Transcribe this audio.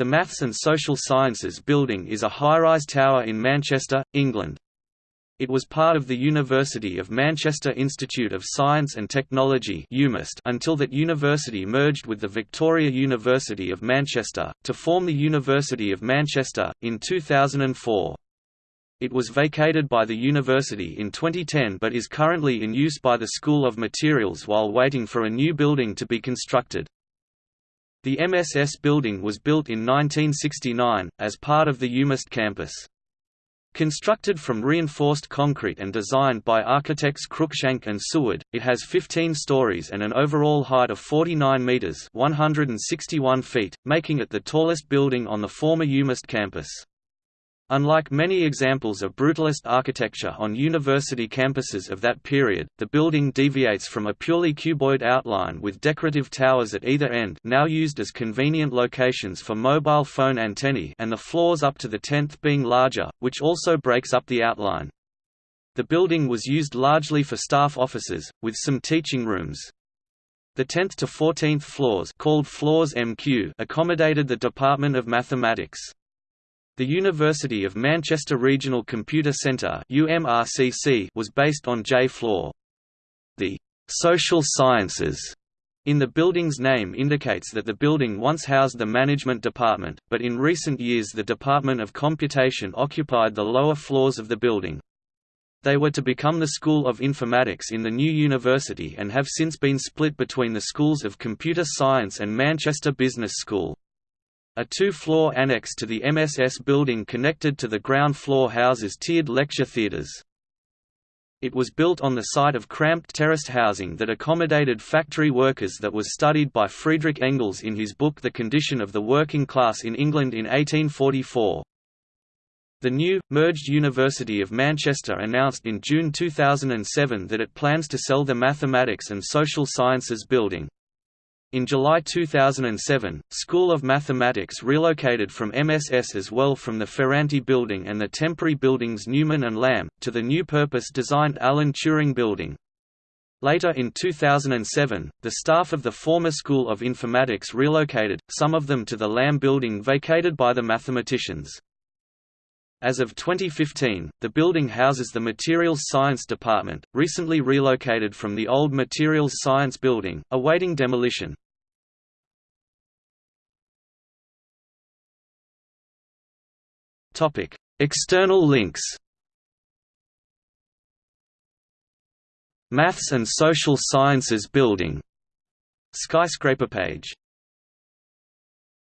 The Maths and Social Sciences Building is a high-rise tower in Manchester, England. It was part of the University of Manchester Institute of Science and Technology until that university merged with the Victoria University of Manchester, to form the University of Manchester, in 2004. It was vacated by the university in 2010 but is currently in use by the School of Materials while waiting for a new building to be constructed. The MSS building was built in 1969, as part of the UMIST campus. Constructed from reinforced concrete and designed by architects Cruikshank and Seward, it has 15 stories and an overall height of 49 metres 161 feet, making it the tallest building on the former UMIST campus. Unlike many examples of brutalist architecture on university campuses of that period, the building deviates from a purely cuboid outline with decorative towers at either end now used as convenient locations for mobile phone antennae and the floors up to the 10th being larger, which also breaks up the outline. The building was used largely for staff offices, with some teaching rooms. The 10th to 14th floors called floors MQ accommodated the Department of Mathematics. The University of Manchester Regional Computer Centre was based on J floor. The «social sciences» in the building's name indicates that the building once housed the management department, but in recent years the Department of Computation occupied the lower floors of the building. They were to become the School of Informatics in the new university and have since been split between the Schools of Computer Science and Manchester Business School. A two-floor annex to the MSS building connected to the ground floor houses tiered lecture theatres. It was built on the site of cramped terraced housing that accommodated factory workers that was studied by Friedrich Engels in his book The Condition of the Working Class in England in 1844. The new, merged University of Manchester announced in June 2007 that it plans to sell the Mathematics and Social Sciences building. In July 2007, School of Mathematics relocated from MSS as well from the Ferranti Building and the temporary buildings Newman and Lamb, to the new purpose-designed Alan Turing Building. Later in 2007, the staff of the former School of Informatics relocated, some of them to the Lamb Building vacated by the mathematicians. As of 2015, the building houses the Materials Science Department, recently relocated from the old Materials Science Building, awaiting demolition. External links. Maths and Social Sciences Building. Skyscraper page